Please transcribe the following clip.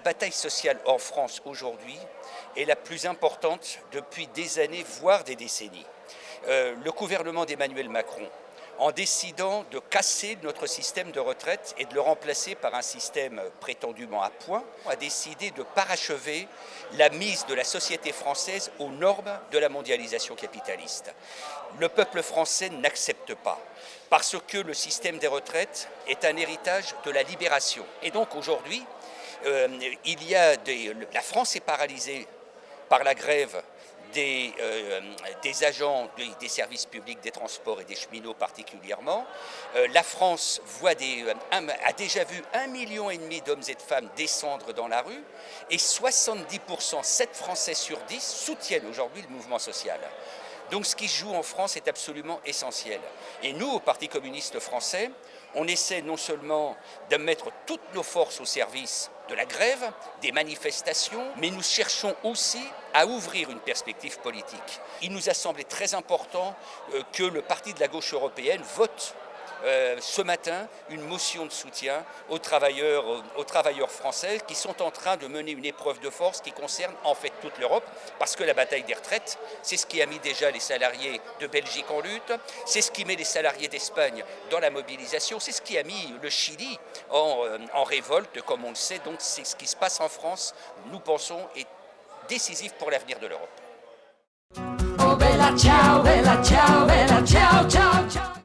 bataille sociale en France aujourd'hui est la plus importante depuis des années, voire des décennies. Euh, le gouvernement d'Emmanuel Macron, en décidant de casser notre système de retraite et de le remplacer par un système prétendument à point, a décidé de parachever la mise de la société française aux normes de la mondialisation capitaliste. Le peuple français n'accepte pas, parce que le système des retraites est un héritage de la libération. Et donc aujourd'hui, euh, il y a la France est paralysée par la grève des, euh, agents des, services publics, des transports et des cheminots particulièrement. Euh, la France voit des, a déjà vu un million et demi d'hommes et de femmes descendre dans la rue et 70%, 7 Français sur 10 soutiennent aujourd'hui le mouvement social. Donc ce qui se joue en France est absolument essentiel. Et nous, au Parti communiste français, on essaie non seulement de mettre toutes nos forces au service de la grève, des manifestations, mais nous cherchons aussi à ouvrir une perspective politique. Il nous a semblé très important euh, que le Parti de la gauche européenne vote euh, ce matin une motion de soutien aux travailleurs, aux, travailleurs français qui sont en train de mener une épreuve de force qui concerne en fait toute l'Europe parce que la bataille des retraites, c'est ce qui a mis déjà les salariés de Belgique en lutte, c'est ce qui met les salariés d'Espagne dans la mobilisation, c'est ce qui a mis le Chili en, euh, révolte, comme on le sait. Donc c'est ce qui se passe en France, nous pensons, est décisif pour l'avenir de l'Europe. Oh,